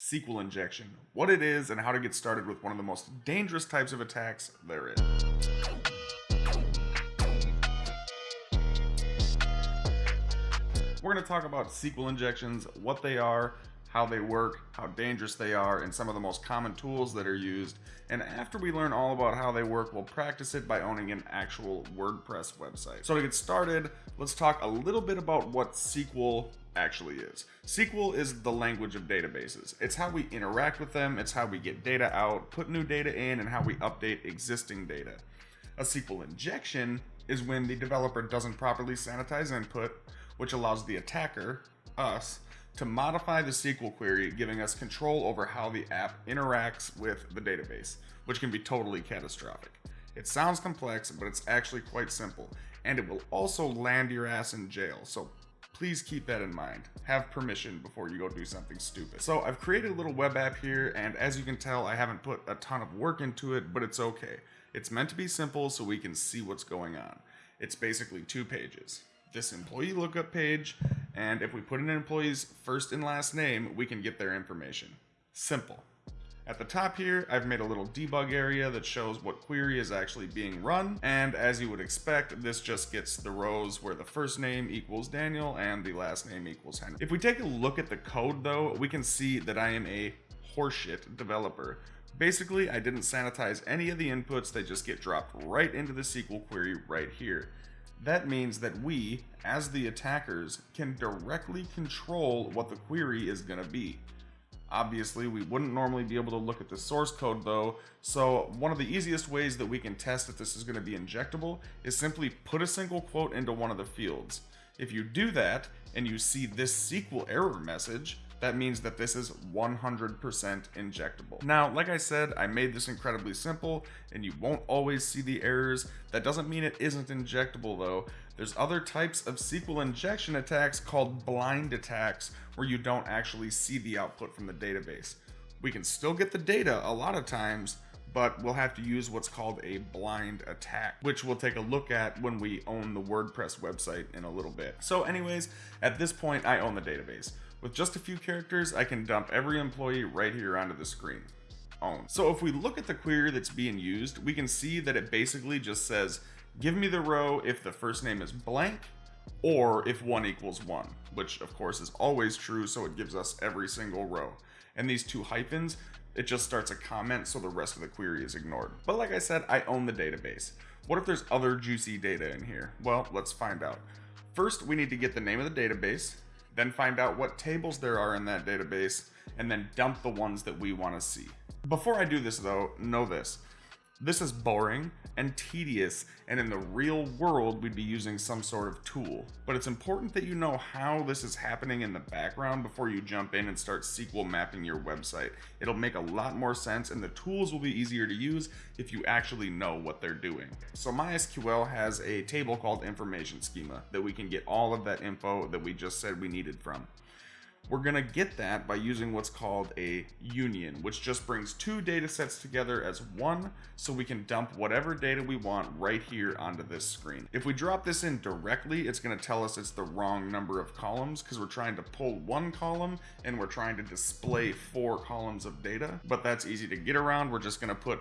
SQL injection, what it is, and how to get started with one of the most dangerous types of attacks there is. We're going to talk about SQL injections, what they are, how they work, how dangerous they are, and some of the most common tools that are used. And after we learn all about how they work, we'll practice it by owning an actual WordPress website. So to get started, let's talk a little bit about what SQL actually is. SQL is the language of databases. It's how we interact with them, it's how we get data out, put new data in, and how we update existing data. A SQL injection is when the developer doesn't properly sanitize input, which allows the attacker, us, to modify the SQL query, giving us control over how the app interacts with the database, which can be totally catastrophic. It sounds complex, but it's actually quite simple, and it will also land your ass in jail, so please keep that in mind. Have permission before you go do something stupid. So I've created a little web app here, and as you can tell, I haven't put a ton of work into it, but it's okay. It's meant to be simple so we can see what's going on. It's basically two pages. This employee lookup page and if we put in an employee's first and last name, we can get their information. Simple. At the top here, I've made a little debug area that shows what query is actually being run, and as you would expect, this just gets the rows where the first name equals Daniel and the last name equals Henry. If we take a look at the code though, we can see that I am a horseshit developer. Basically, I didn't sanitize any of the inputs, they just get dropped right into the SQL query right here. That means that we, as the attackers, can directly control what the query is going to be. Obviously, we wouldn't normally be able to look at the source code though, so one of the easiest ways that we can test if this is going to be injectable is simply put a single quote into one of the fields. If you do that, and you see this SQL error message, that means that this is 100% injectable. Now, like I said, I made this incredibly simple and you won't always see the errors. That doesn't mean it isn't injectable though. There's other types of SQL injection attacks called blind attacks where you don't actually see the output from the database. We can still get the data a lot of times, but we'll have to use what's called a blind attack, which we'll take a look at when we own the WordPress website in a little bit. So anyways, at this point, I own the database. With just a few characters, I can dump every employee right here onto the screen. Own. So if we look at the query that's being used, we can see that it basically just says, give me the row if the first name is blank, or if 1 equals 1, which of course is always true, so it gives us every single row. And these two hyphens, it just starts a comment so the rest of the query is ignored. But like I said, I own the database. What if there's other juicy data in here? Well, let's find out. First, we need to get the name of the database, then find out what tables there are in that database, and then dump the ones that we want to see. Before I do this though, know this. This is boring and tedious, and in the real world, we'd be using some sort of tool. But it's important that you know how this is happening in the background before you jump in and start SQL mapping your website. It'll make a lot more sense, and the tools will be easier to use if you actually know what they're doing. So MySQL has a table called information schema that we can get all of that info that we just said we needed from. We're going to get that by using what's called a union, which just brings two data sets together as one so we can dump whatever data we want right here onto this screen. If we drop this in directly, it's going to tell us it's the wrong number of columns because we're trying to pull one column and we're trying to display four columns of data, but that's easy to get around. We're just going to put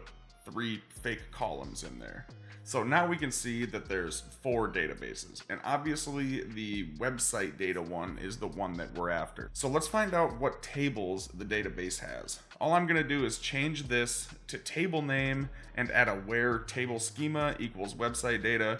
three fake columns in there. So now we can see that there's four databases and obviously the website data one is the one that we're after. So let's find out what tables the database has. All I'm gonna do is change this to table name and add a where table schema equals website data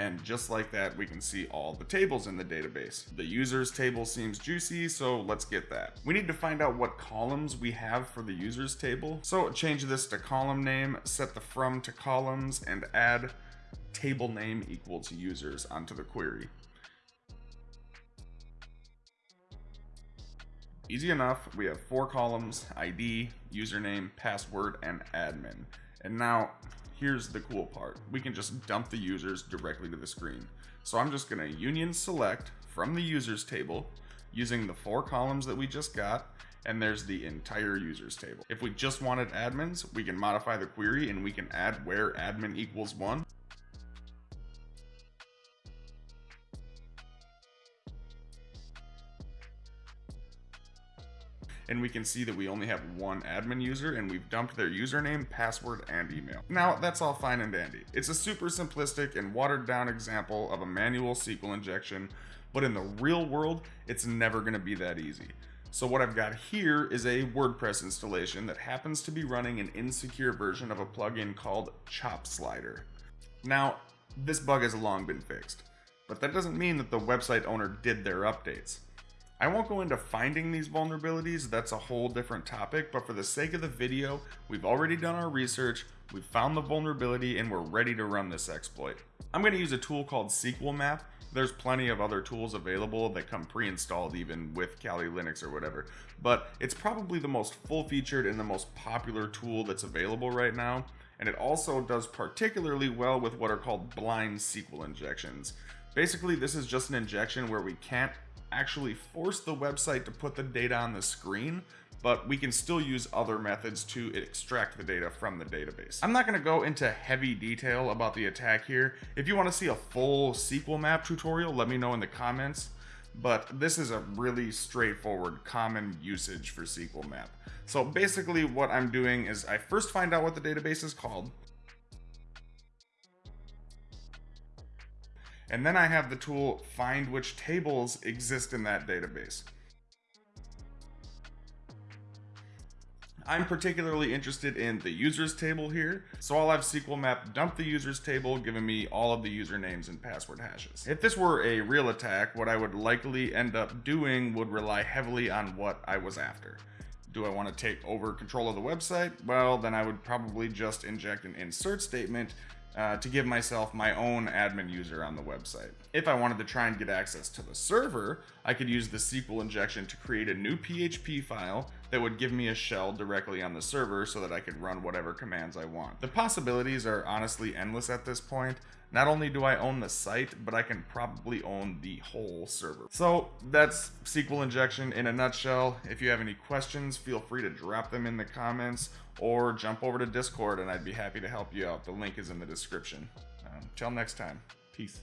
And just like that, we can see all the tables in the database. The users table seems juicy, so let's get that. We need to find out what columns we have for the users table. So change this to column name, set the from to columns, and add table name equals users onto the query. Easy enough, we have four columns, ID, username, password, and admin. And now here's the cool part. We can just dump the users directly to the screen. So I'm just going to union select from the users table using the four columns that we just got and there's the entire users table. If we just wanted admins, we can modify the query and we can add where admin equals one. And we can see that we only have one admin user and we've dumped their username, password, and email. Now, that's all fine and dandy. It's a super simplistic and watered down example of a manual SQL injection, but in the real world, it's never gonna be that easy. So what I've got here is a WordPress installation that happens to be running an insecure version of a plugin called Chop Slider. Now, this bug has long been fixed, but that doesn't mean that the website owner did their updates. I won't go into finding these vulnerabilities, that's a whole different topic, but for the sake of the video, we've already done our research, we've found the vulnerability, and we're ready to run this exploit. I'm going to use a tool called SQL Map. There's plenty of other tools available that come pre-installed even with Kali Linux or whatever, but it's probably the most full-featured and the most popular tool that's available right now, and it also does particularly well with what are called blind SQL injections. Basically, this is just an injection where we can't actually force the website to put the data on the screen, but we can still use other methods to extract the data from the database. I'm not going to go into heavy detail about the attack here. If you want to see a full SQL map tutorial, let me know in the comments. But this is a really straightforward common usage for SQL map. So basically what I'm doing is I first find out what the database is called. And then I have the tool find which tables exist in that database. I'm particularly interested in the users table here, so I'll have SQL map dump the users table, giving me all of the usernames and password hashes. If this were a real attack, what I would likely end up doing would rely heavily on what I was after. Do I want to take over control of the website? Well, then I would probably just inject an insert statement uh, to give myself my own admin user on the website. If I wanted to try and get access to the server, I could use the SQL injection to create a new PHP file that would give me a shell directly on the server so that I could run whatever commands I want. The possibilities are honestly endless at this point. Not only do I own the site, but I can probably own the whole server. So that's SQL injection in a nutshell. If you have any questions, feel free to drop them in the comments or jump over to Discord and I'd be happy to help you out. The link is in the description. Until um, next time, peace.